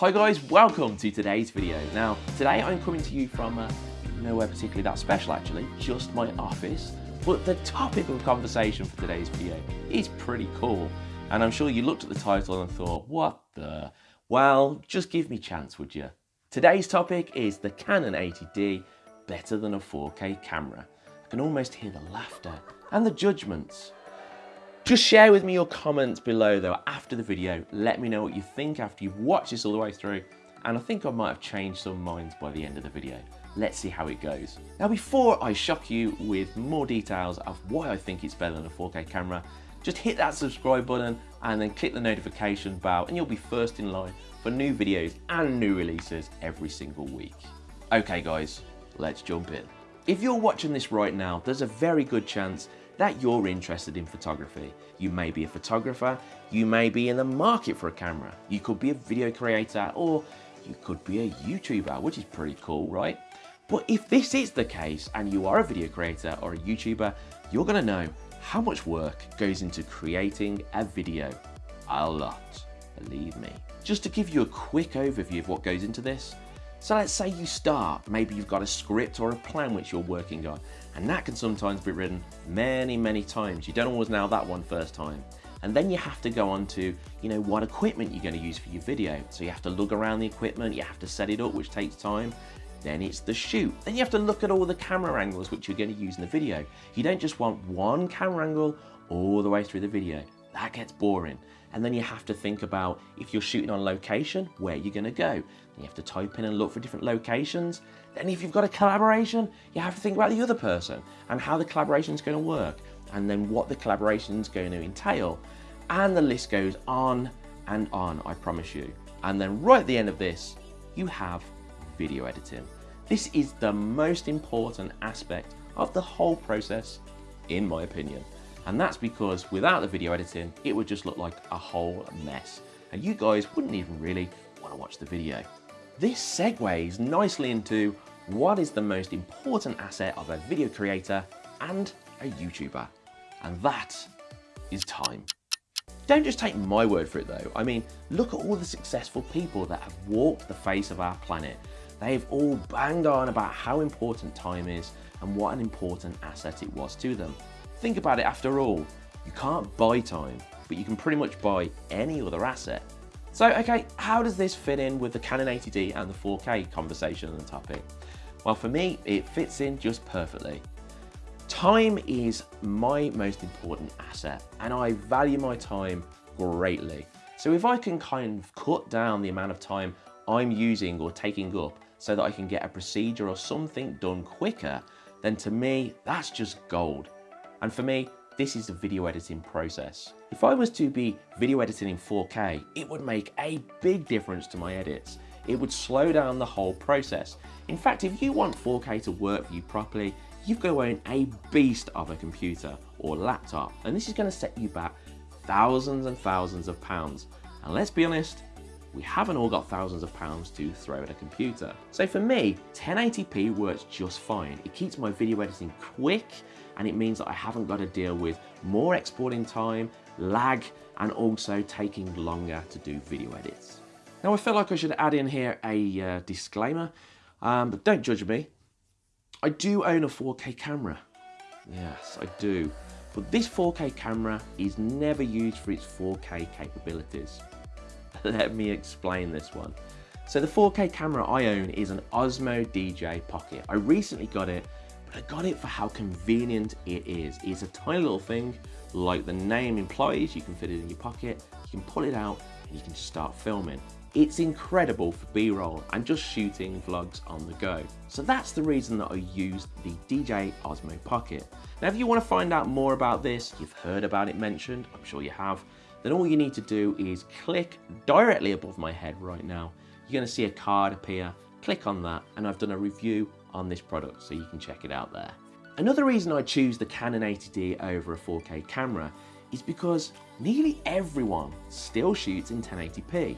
Hi guys, welcome to today's video. Now, today I'm coming to you from uh, nowhere particularly that special actually, just my office. But the topic of conversation for today's video is pretty cool. And I'm sure you looked at the title and thought, what the? Well, just give me a chance, would you? Today's topic is the Canon 80D better than a 4K camera. I can almost hear the laughter and the judgments. Just share with me your comments below though after the video. Let me know what you think after you've watched this all the way through. And I think I might have changed some minds by the end of the video. Let's see how it goes. Now before I shock you with more details of why I think it's better than a 4K camera, just hit that subscribe button and then click the notification bell and you'll be first in line for new videos and new releases every single week. Okay guys, let's jump in. If you're watching this right now, there's a very good chance that you're interested in photography. You may be a photographer, you may be in the market for a camera, you could be a video creator, or you could be a YouTuber, which is pretty cool, right? But if this is the case and you are a video creator or a YouTuber, you're gonna know how much work goes into creating a video. A lot, believe me. Just to give you a quick overview of what goes into this, so let's say you start, maybe you've got a script or a plan which you're working on, and that can sometimes be written many, many times. You don't always nail that one first time. And then you have to go on to, you know, what equipment you're going to use for your video. So you have to look around the equipment, you have to set it up, which takes time. Then it's the shoot. Then you have to look at all the camera angles which you're going to use in the video. You don't just want one camera angle all the way through the video. That gets boring. And then you have to think about if you're shooting on location, where you're going to go. You have to type in and look for different locations. Then if you've got a collaboration, you have to think about the other person and how the collaboration is going to work and then what the collaboration is going to entail. And the list goes on and on, I promise you. And then right at the end of this, you have video editing. This is the most important aspect of the whole process, in my opinion. And that's because without the video editing, it would just look like a whole mess. And you guys wouldn't even really want to watch the video. This segues nicely into what is the most important asset of a video creator and a YouTuber, and that is time. Don't just take my word for it though. I mean, look at all the successful people that have walked the face of our planet. They've all banged on about how important time is and what an important asset it was to them. Think about it after all, you can't buy time, but you can pretty much buy any other asset. So, okay, how does this fit in with the Canon 80D and the 4K conversation and topic? Well, for me, it fits in just perfectly. Time is my most important asset and I value my time greatly. So if I can kind of cut down the amount of time I'm using or taking up so that I can get a procedure or something done quicker, then to me, that's just gold. And for me, this is the video editing process. If I was to be video editing in 4K, it would make a big difference to my edits. It would slow down the whole process. In fact, if you want 4K to work for you properly, you've got to own a beast of a computer or laptop. And this is going to set you back thousands and thousands of pounds. And let's be honest, we haven't all got thousands of pounds to throw at a computer. So for me, 1080p works just fine. It keeps my video editing quick and it means that I haven't got to deal with more exporting time, lag, and also taking longer to do video edits. Now I feel like I should add in here a uh, disclaimer, um, but don't judge me. I do own a 4K camera. Yes, I do. But this 4K camera is never used for its 4K capabilities. Let me explain this one. So the 4K camera I own is an Osmo DJI Pocket. I recently got it but I got it for how convenient it is. It's a tiny little thing, like the name implies, you can fit it in your pocket, you can pull it out, and you can just start filming. It's incredible for B-roll and just shooting vlogs on the go. So that's the reason that I used the DJI Osmo Pocket. Now if you want to find out more about this, you've heard about it mentioned, I'm sure you have, then all you need to do is click directly above my head right now. You're going to see a card appear, click on that, and I've done a review on this product, so you can check it out there. Another reason I choose the Canon 80D over a 4K camera is because nearly everyone still shoots in 1080p.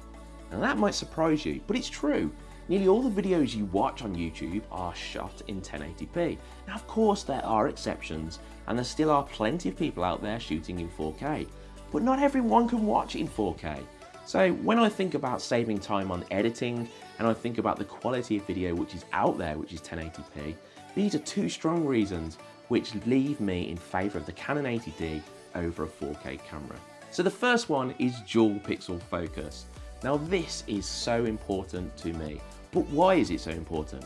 And that might surprise you, but it's true. Nearly all the videos you watch on YouTube are shot in 1080p. Now of course there are exceptions, and there still are plenty of people out there shooting in 4K, but not everyone can watch in 4K. So when I think about saving time on editing and I think about the quality of video which is out there, which is 1080p, these are two strong reasons which leave me in favour of the Canon 80D over a 4K camera. So the first one is dual pixel focus. Now this is so important to me, but why is it so important?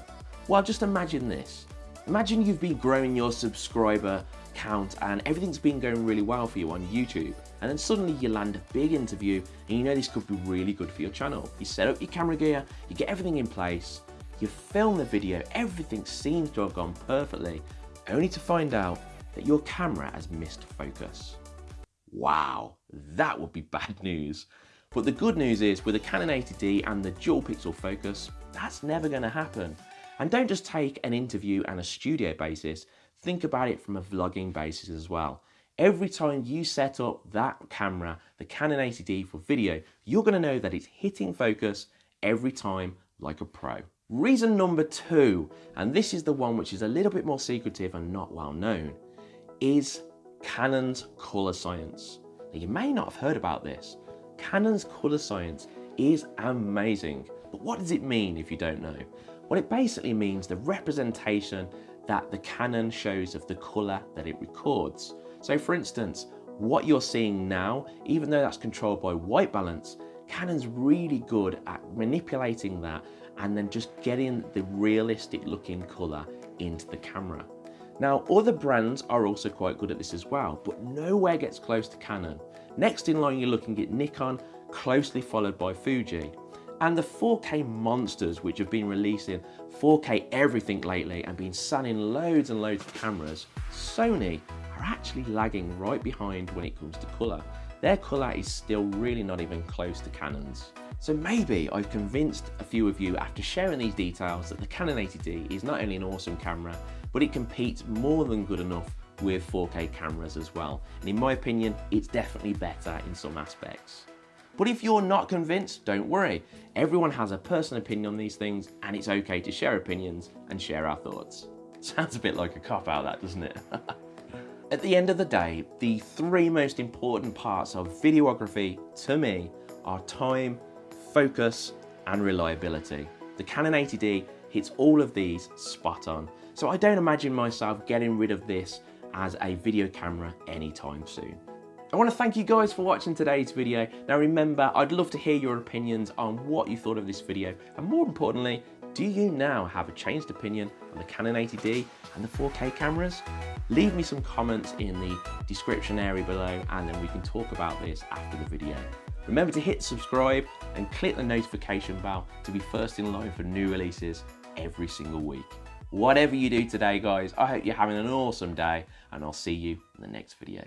Well, just imagine this. Imagine you've been growing your subscriber count and everything's been going really well for you on YouTube. And then suddenly you land a big interview and you know this could be really good for your channel. You set up your camera gear, you get everything in place, you film the video, everything seems to have gone perfectly, only to find out that your camera has missed focus. Wow, that would be bad news. But the good news is with the Canon 80D and the dual pixel focus, that's never gonna happen. And don't just take an interview and a studio basis, think about it from a vlogging basis as well. Every time you set up that camera, the Canon 80D for video, you're gonna know that it's hitting focus every time like a pro. Reason number two, and this is the one which is a little bit more secretive and not well known, is Canon's color science. Now you may not have heard about this. Canon's color science is amazing. But what does it mean if you don't know? Well, it basically means the representation that the Canon shows of the color that it records. So for instance, what you're seeing now, even though that's controlled by white balance, Canon's really good at manipulating that and then just getting the realistic looking color into the camera. Now, other brands are also quite good at this as well, but nowhere gets close to Canon. Next in line, you're looking at Nikon, closely followed by Fuji. And the 4K monsters, which have been releasing 4K everything lately and been selling loads and loads of cameras, Sony are actually lagging right behind when it comes to colour. Their colour is still really not even close to Canon's. So maybe I've convinced a few of you after sharing these details that the Canon 80D is not only an awesome camera, but it competes more than good enough with 4K cameras as well. And in my opinion, it's definitely better in some aspects. But if you're not convinced, don't worry. Everyone has a personal opinion on these things and it's okay to share opinions and share our thoughts. Sounds a bit like a cop-out that, doesn't it? At the end of the day, the three most important parts of videography to me are time, focus, and reliability. The Canon 80D hits all of these spot on. So I don't imagine myself getting rid of this as a video camera anytime soon. I want to thank you guys for watching today's video. Now remember, I'd love to hear your opinions on what you thought of this video and more importantly, do you now have a changed opinion on the Canon 80D and the 4K cameras? Leave me some comments in the description area below and then we can talk about this after the video. Remember to hit subscribe and click the notification bell to be first in line for new releases every single week. Whatever you do today guys, I hope you're having an awesome day and I'll see you in the next video.